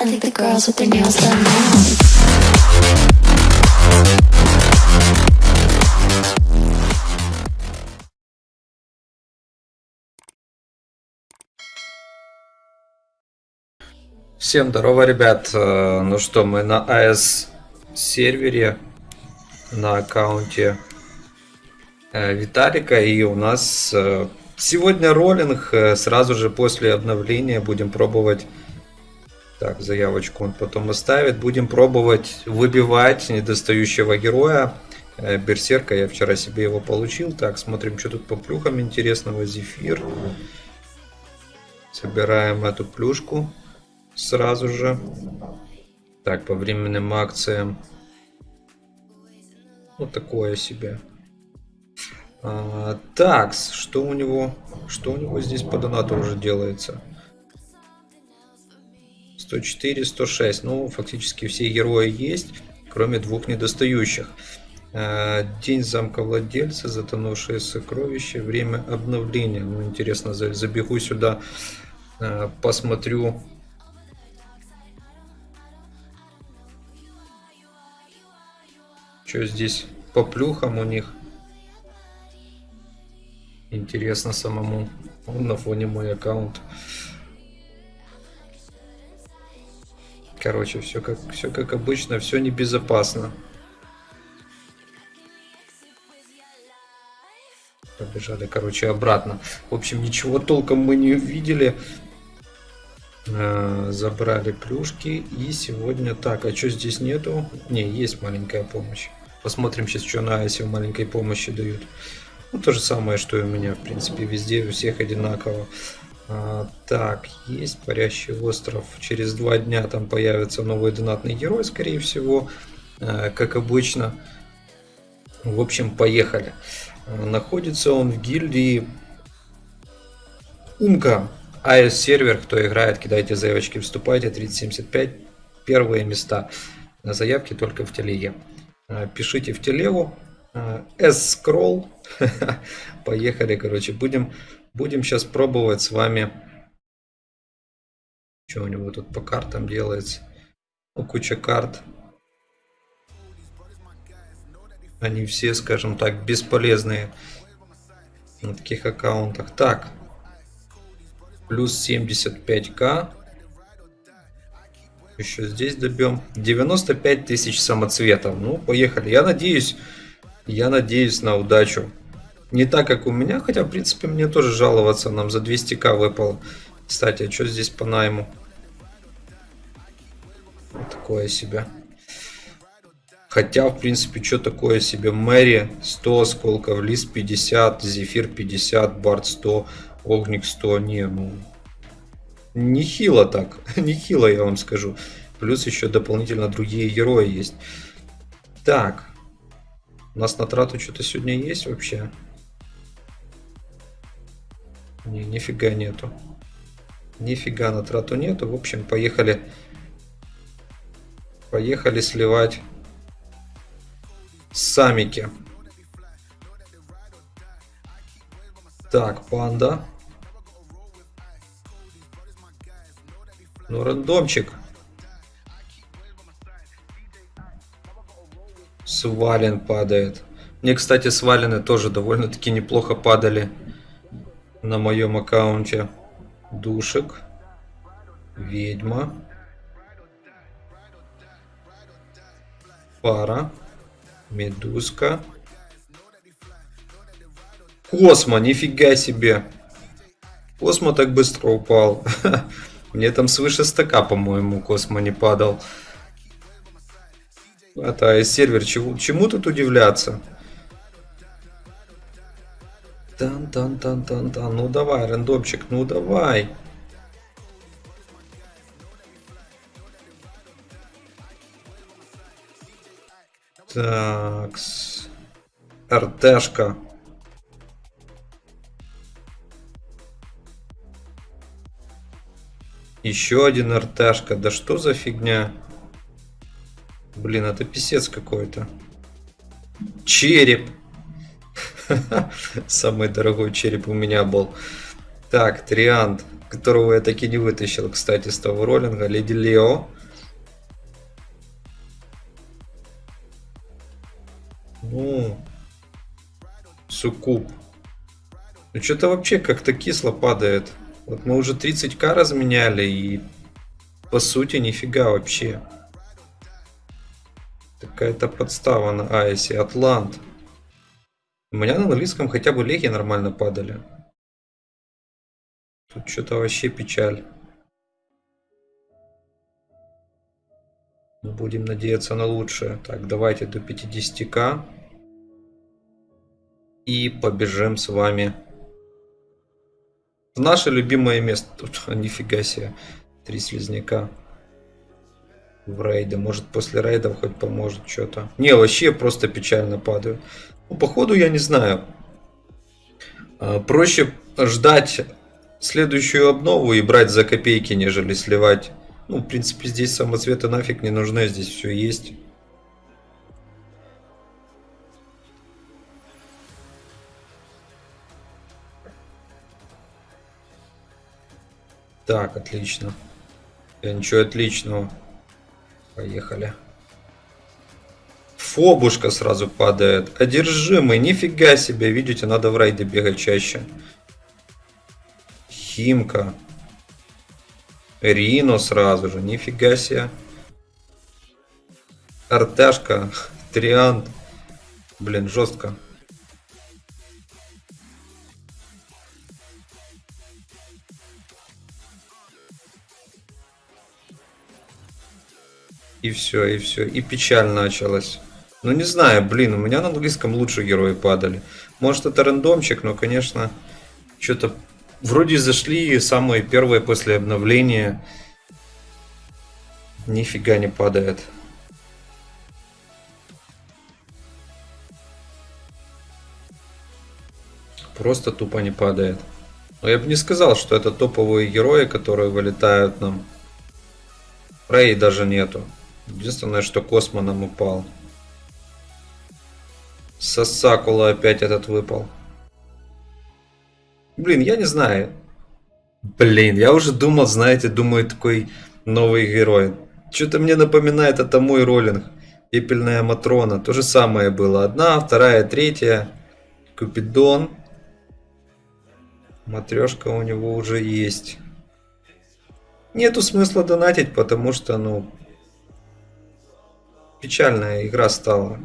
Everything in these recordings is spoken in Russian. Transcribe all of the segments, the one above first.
I think the girls with their nails done now. Всем здорово, ребят. Э, Ну что, мы на AS сервере на аккаунте э, Виталика. И у нас э, сегодня роллинг. Сразу же после обновления будем пробовать... Так, заявочку он потом оставит. Будем пробовать выбивать недостающего героя. Э, Берсерка, я вчера себе его получил. Так, смотрим, что тут по плюхам интересного. Зефир. Собираем эту плюшку сразу же. Так, по временным акциям. Вот такое себе. А, так, что у него? Что у него здесь по донату уже делается? 104, 106. Ну, фактически все герои есть, кроме двух недостающих. А, День замка владельца, затонувшие сокровища, время обновления. Ну, интересно, за- забегу сюда, а, посмотрю, Что здесь по плюхам у них? Интересно самому. Он на фоне мой аккаунт. Короче, все как, все как обычно, все небезопасно. Побежали, короче, обратно. В общем, ничего толком мы не увидели. Э, Забрали плюшки. И сегодня... Так, а что здесь нету? Не, есть маленькая помощь. Посмотрим сейчас, что на Айсе в маленькой помощи дают. Ну, то же самое, что и у меня, в принципе, везде, у всех одинаково. А, так, есть парящий остров. Через два дня там появится новый донатный герой, скорее всего. А, как обычно. В общем, поехали. А, находится он в гильдии Умка. AS сервер, кто играет, кидайте заявочки, вступайте. 3075. Первые места. На заявки только в телеге. Пишите в телегу. S-scroll. Поехали, короче. Будем, будем сейчас пробовать с вами. Что у него тут по картам делается? Ну, куча карт. Они все, скажем так, бесполезные на таких аккаунтах. Так. Плюс 75к. Еще здесь добьем. 95 тысяч самоцветов. Ну, поехали. Я надеюсь, я надеюсь на удачу. Не так, как у меня, хотя, в принципе, мне тоже жаловаться. Нам за 200к выпало. Кстати, а что здесь по найму? Вот Такое себе. Хотя, в принципе, что такое себе? Мэри 100 осколков, Лис 50, Зефир 50, Барт 100, Огник 100. Не, ну... Нехило так. Нехило, я вам скажу. Плюс еще дополнительно другие герои есть. Так. У нас на трату что-то сегодня есть вообще? Не, нифига нету. Нифига на трату нету. В общем, поехали. Поехали сливать самики. Так, панда. Ну, рандомчик. Свален падает. Мне, кстати, свалены тоже довольно-таки неплохо падали на моем аккаунте. Душек. Ведьма. Пара. Медузка. Космо, нифига себе. Космо так быстро упал. Мне там свыше стака, по-моему, Космо не падал. Это сервер, чему, чему тут удивляться? Тан-тан-тан-тан-тан. Ну давай, рандомчик, ну давай. Так. РТшка. Еще один РТшка. Да что за фигня? Блин, это писец какой-то. Череп. Самый дорогой череп у меня был. Так, Триант. которого я так и не вытащил, кстати, с того роллинга. Леди Лео. Ну, суккуб. Ну, что-то вообще как-то кисло падает. Вот мы уже 30к разменяли и по сути нифига вообще. Какая-то подстава на Айсе. Атлант. У меня на английском хотя бы леги нормально падали. Тут что-то вообще печаль. Ну, Будем надеяться на лучшее. Так, давайте до 50к. И побежим с вами в наше любимое место. Тут, нифига себе. Три слизняка. В рейде. Может после рейдов хоть поможет что-то. Не, вообще просто печально падаю. Ну, походу я не знаю. А, Проще ждать следующую обнову и брать за копейки, нежели сливать. Ну, в принципе, здесь самоцветы нафиг не нужны, здесь все есть. Так, отлично. Я ничего отличного. Поехали. Фобушка сразу падает. Одержимый, нифига себе. Видите, надо в рейды бегать чаще. Химка. Рино сразу же, нифига себе. Арташка, Триант. Блин, жестко. И все, и все. И печаль началась. Ну не знаю, блин, у меня на английском лучше герои падали. Может это рандомчик, но, конечно, что-то вроде зашли самые первые после обновления. Нифига не падает. Просто тупо не падает. Но я бы не сказал, что это топовые герои, которые вылетают нам. Рэй даже нету. Единственное, что Космо нам упал. Сасакула опять этот выпал. Блин, я не знаю. Блин, я уже думал, знаете, думаю, такой новый герой. Что-то мне напоминает это мой роллинг. Пепельная Матрона. То же самое было. Одна, вторая, третья. Купидон. Матрешка у него уже есть. Нету смысла донатить, потому что, ну, печальная игра стала.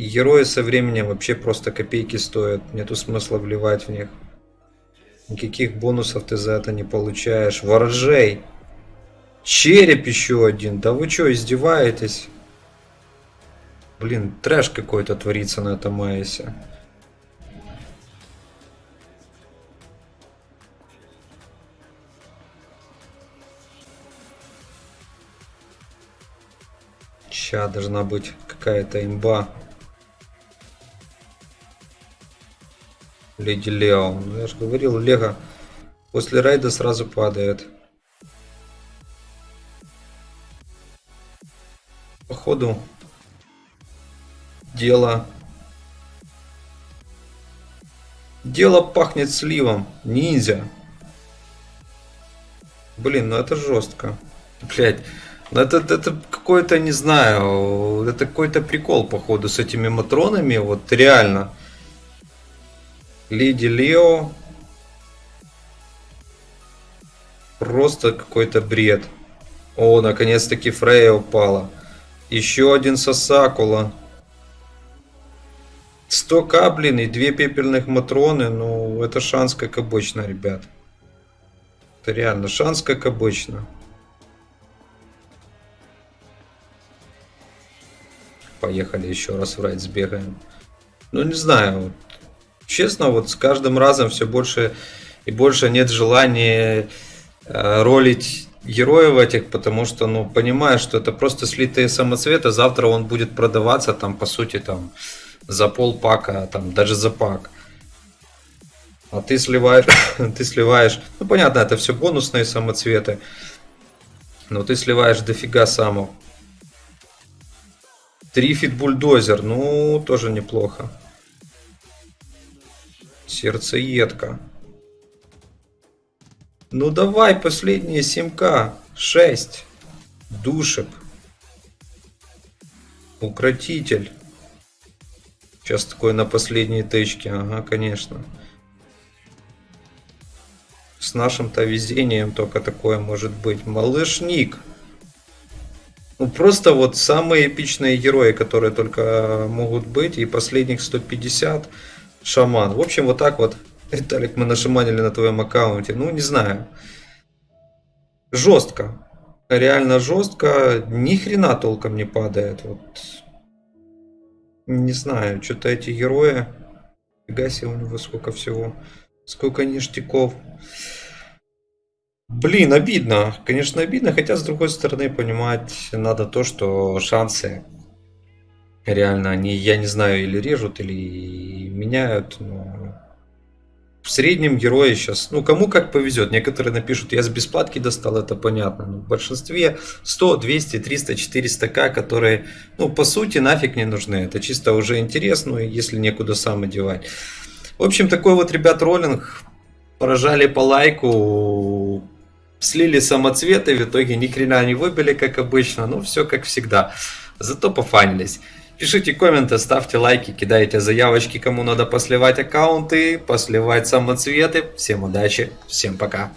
И герои со временем вообще просто копейки стоят. Нету смысла вливать в них. Никаких бонусов ты за это не получаешь. Ворожей. Череп еще один. Да вы что, издеваетесь? Блин, трэш какой-то творится на этом Айсе. Ща должна быть какая-то имба. Леди Лео. Ну, я же говорил, Лего после райда сразу падает. Походу, дело... Дело пахнет сливом. Ниндзя. Блин, ну это жестко. Блять. Ну это, это какой-то, не знаю, это какой-то прикол, походу, с этими матронами. Вот реально. Леди Лео. Просто какой-то бред. О, наконец-таки Фрея упала. Еще один Сасакула. 100к, блин, и две пепельных матроны. Ну, это шанс как обычно, ребят. Это реально шанс как обычно. Поехали еще раз в райд сбегаем. Ну, не знаю. Честно, вот с каждым разом все больше и больше нет желания э, ролить героев этих, потому что, ну, понимаешь, что это просто слитые самоцветы, завтра он будет продаваться там, по сути, там, за пол пака, там, даже за пак. А ты сливаешь, ты сливаешь, ну, понятно, это все бонусные самоцветы, но ты сливаешь дофига самов. Трифит бульдозер, ну, тоже неплохо. Сердцеедка. Ну давай, последние 7к. 6. Душек. Укротитель. Сейчас такой на последней тычке. Ага, конечно. С нашим-то везением только такое может быть. Малыш Ник. Ну, просто вот самые эпичные герои, которые только могут быть. И последних 150 шаман. В общем, вот так вот, Виталик, мы нашаманили на твоем аккаунте. Ну, не знаю. Жестко. Реально жестко. Ни хрена толком не падает. Вот. Не знаю, что-то эти герои. Фига себе у него сколько всего. Сколько ништяков. Блин, обидно. Конечно, обидно, хотя с другой стороны понимать надо то, что шансы реально они, я не знаю, или режут, или меняют. Но в среднем герои сейчас, ну кому как повезет. Некоторые напишут, я с бесплатки достал, это понятно. Но в большинстве 100, 200, 300, 400 к, которые, ну по сути нафиг не нужны. Это чисто уже интересно, если некуда сам одевать. В общем, такой вот, ребят, роллинг. Поражали по лайку, слили самоцветы, в итоге ни хрена не выбили, как обычно. Ну, все как всегда. Зато пофанились. Пишите комменты, ставьте лайки, кидайте заявочки, кому надо посливать аккаунты, посливать самоцветы. Всем удачи, всем пока.